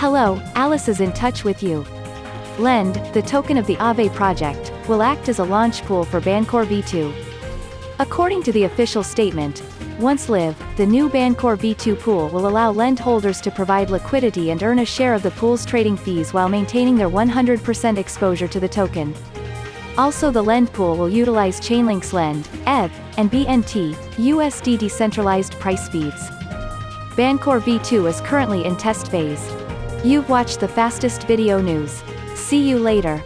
Hello, Alice is in touch with you. Lend, the token of the Aave project, will act as a launch pool for Bancor V2. According to the official statement, once live, the new Bancor V2 pool will allow lend holders to provide liquidity and earn a share of the pool's trading fees while maintaining their 100% exposure to the token. Also the lend pool will utilize Chainlink's Lend, ETH, and BNT, USD decentralized price feeds. Bancor V2 is currently in test phase. You've watched the fastest video news. See you later.